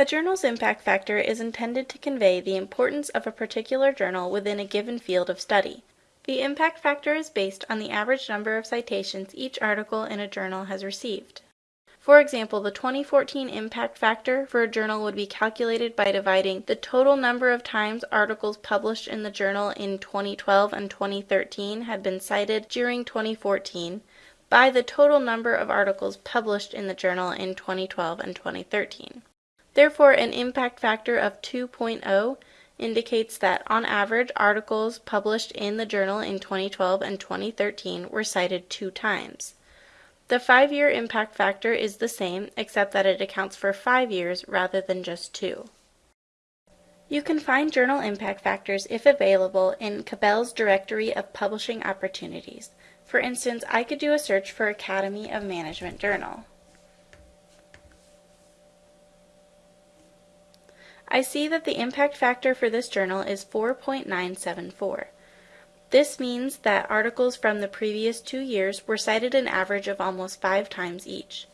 A journal's impact factor is intended to convey the importance of a particular journal within a given field of study. The impact factor is based on the average number of citations each article in a journal has received. For example, the 2014 impact factor for a journal would be calculated by dividing the total number of times articles published in the journal in 2012 and 2013 had been cited during 2014 by the total number of articles published in the journal in 2012 and 2013. Therefore, an impact factor of 2.0 indicates that, on average, articles published in the journal in 2012 and 2013 were cited two times. The five year impact factor is the same, except that it accounts for five years rather than just two. You can find journal impact factors, if available, in Cabell's Directory of Publishing Opportunities. For instance, I could do a search for Academy of Management Journal. I see that the impact factor for this journal is 4.974. This means that articles from the previous two years were cited an average of almost five times each.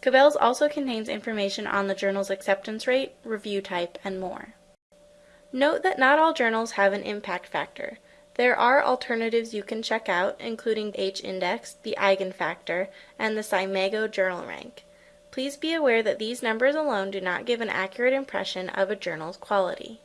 Cabell's also contains information on the journal's acceptance rate, review type, and more. Note that not all journals have an impact factor. There are alternatives you can check out, including H-index, the eigenfactor, and the SCImago journal rank. Please be aware that these numbers alone do not give an accurate impression of a journal's quality.